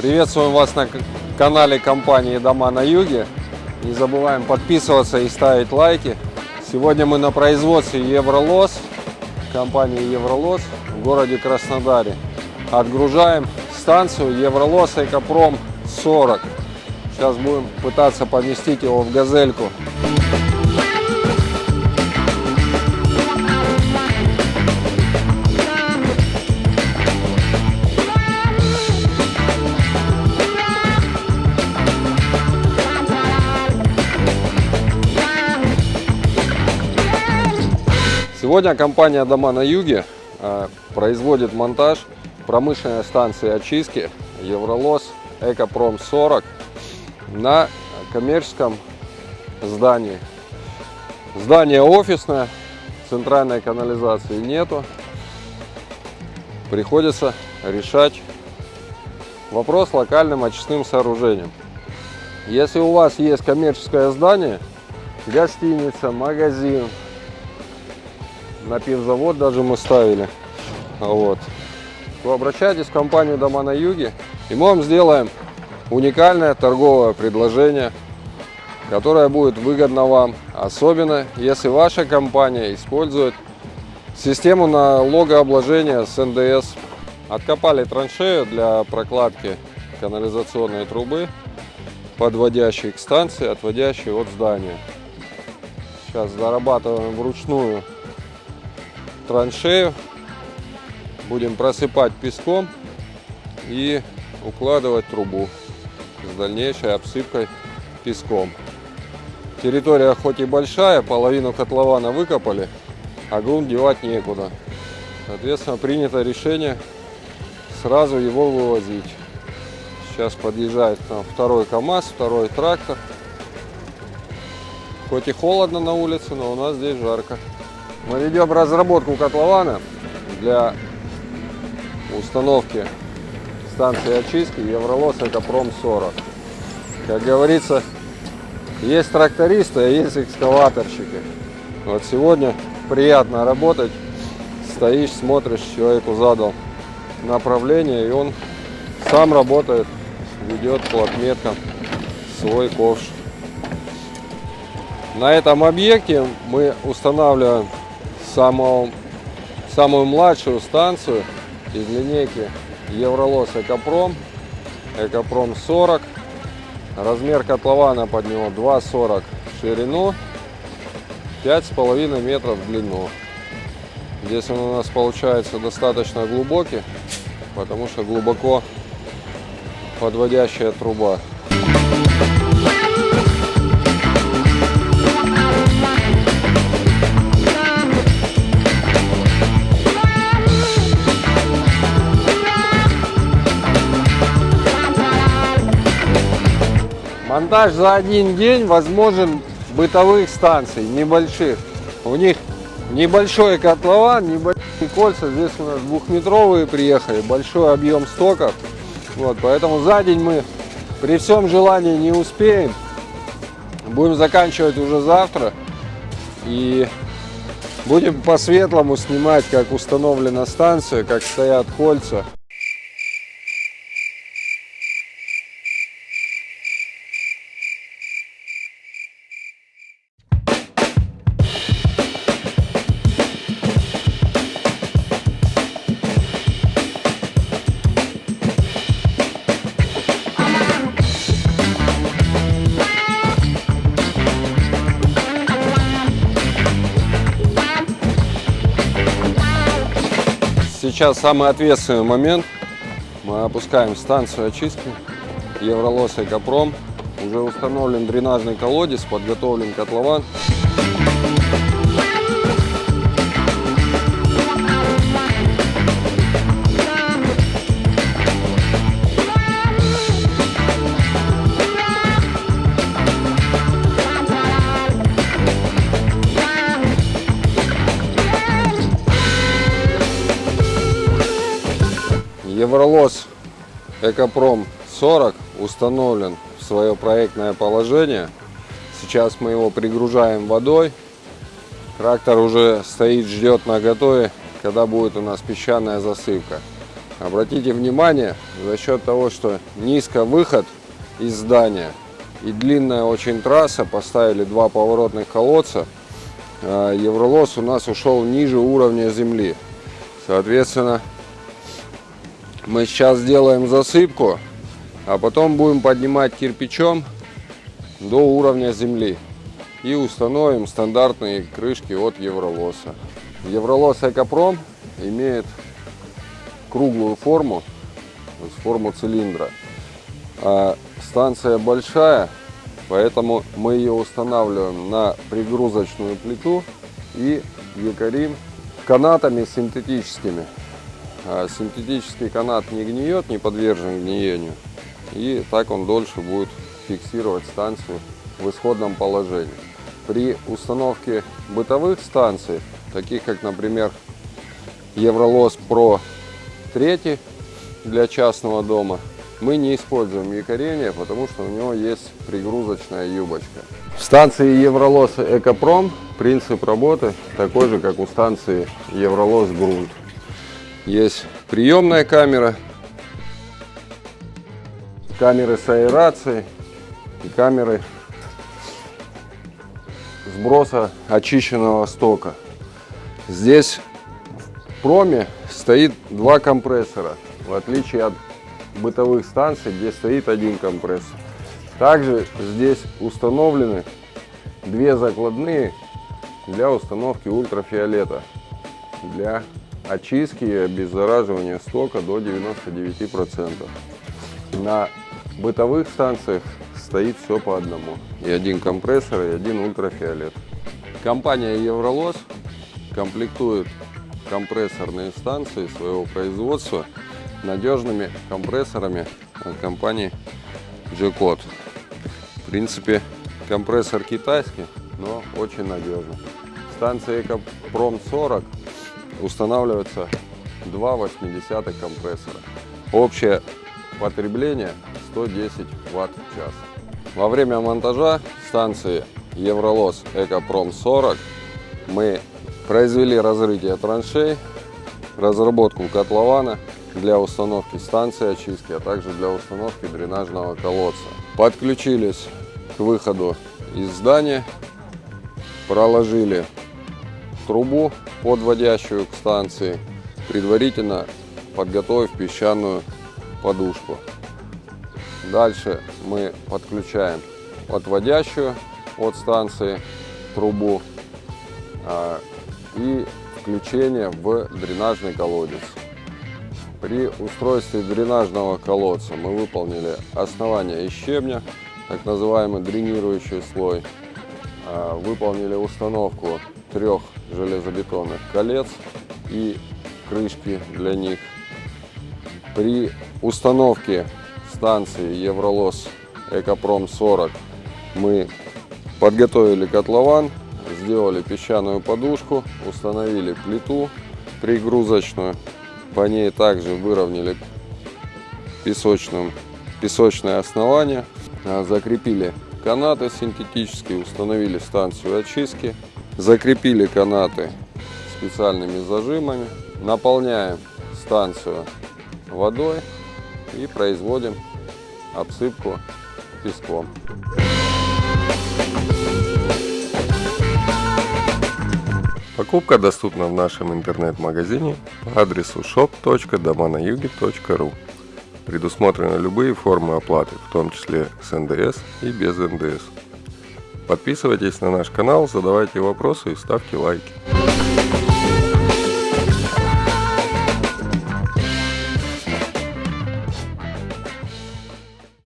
Приветствуем вас на канале компании Дома на Юге. Не забываем подписываться и ставить лайки. Сегодня мы на производстве Евролос, компании Евролос в городе Краснодаре. Отгружаем станцию Евролос Экопром 40. Сейчас будем пытаться поместить его в газельку. Сегодня компания Дома на Юге э, производит монтаж промышленной станции очистки Евролос Экопром 40 на коммерческом здании. Здание офисное, центральной канализации нету. Приходится решать вопрос локальным очистным сооружением. Если у вас есть коммерческое здание, гостиница, магазин, на пивзавод даже мы ставили, вот, то обращайтесь в компанию Дома на Юге, и мы вам сделаем уникальное торговое предложение, которое будет выгодно вам, особенно если ваша компания использует систему налогообложения с НДС. Откопали траншею для прокладки канализационной трубы, подводящей к станции, отводящей от здания. Сейчас зарабатываем вручную траншею, будем просыпать песком и укладывать трубу с дальнейшей обсыпкой песком. Территория хоть и большая, половину котлована выкопали, а грунт девать некуда. Соответственно, принято решение сразу его вывозить. Сейчас подъезжает там второй КАМАЗ, второй трактор. Хоть и холодно на улице, но у нас здесь жарко. Мы ведем разработку котлована для установки станции очистки Евролос Экопром 40. Как говорится, есть трактористы, а есть экскаваторщики. Вот сегодня приятно работать. Стоишь, смотришь, человеку задал направление, и он сам работает, ведет по отметкам свой ковш. На этом объекте мы устанавливаем самую, самую младшую станцию из линейки Евролос Экопром. Экопром 40. Размер котлована под него 2,40 в ширину, 5,5 метров в длину. Здесь он у нас получается достаточно глубокий, потому что глубоко подводящая труба. Монтаж за один день возможен бытовых станций, небольших. У них небольшой котлован, небольшие кольца. Здесь у нас двухметровые приехали, большой объем стоков. Вот, поэтому за день мы при всем желании не успеем. Будем заканчивать уже завтра. И будем по-светлому снимать, как установлена станция, как стоят кольца. Сейчас самый ответственный момент. Мы опускаем станцию очистки Евролос Экопром. Уже установлен дренажный колодец, подготовлен котлован. Евролос Экопром 40 установлен в свое проектное положение. Сейчас мы его пригружаем водой. Трактор уже стоит, ждет на готове, когда будет у нас песчаная засыпка. Обратите внимание, за счет того, что низко выход из здания и длинная очень трасса, поставили два поворотных колодца, а, Евролос у нас ушел ниже уровня земли. Соответственно, мы сейчас сделаем засыпку, а потом будем поднимать кирпичом до уровня земли и установим стандартные крышки от Евролоса. Евролос Экопром имеет круглую форму, то есть форму цилиндра. А станция большая, поэтому мы ее устанавливаем на пригрузочную плиту и якорим канатами синтетическими. А синтетический канат не гниет, не подвержен гниению. И так он дольше будет фиксировать станцию в исходном положении. При установке бытовых станций, таких как, например, Евролос Pro 3 для частного дома, мы не используем якорение, потому что у него есть пригрузочная юбочка. В станции Евролос Экопром принцип работы такой же, как у станции Евролос Грунт. Есть приемная камера, камеры с аэрацией и камеры сброса очищенного стока. Здесь в проме стоит два компрессора, в отличие от бытовых станций, где стоит один компрессор. Также здесь установлены две закладные для установки ультрафиолета для очистки и обеззараживания стока до 99%. На бытовых станциях стоит все по одному. И один компрессор, и один ультрафиолет. Компания «Евролос» комплектует компрессорные станции своего производства надежными компрессорами от компании G-Code. В принципе, компрессор китайский, но очень надежный. Станция «Экопром-40» устанавливаются два 80 компрессора. Общее потребление 110 Вт в час. Во время монтажа станции Евролос Экопром 40 мы произвели разрытие траншей, разработку котлована для установки станции очистки, а также для установки дренажного колодца. Подключились к выходу из здания, проложили трубу, подводящую к станции, предварительно подготовив песчаную подушку. Дальше мы подключаем отводящую от станции трубу а, и включение в дренажный колодец. При устройстве дренажного колодца мы выполнили основание из щебня, так называемый дренирующий слой. А, выполнили установку трех железобетонных колец и крышки для них. При установке станции Евролос Экопром 40 мы подготовили котлован, сделали песчаную подушку, установили плиту пригрузочную по ней также выровняли песочным, песочное основание, а, закрепили канаты синтетические, установили станцию очистки, закрепили канаты специальными зажимами, наполняем станцию водой и производим обсыпку песком. Покупка доступна в нашем интернет-магазине по адресу shop.доманаюге.ру. Предусмотрены любые формы оплаты, в том числе с НДС и без НДС. Подписывайтесь на наш канал, задавайте вопросы и ставьте лайки.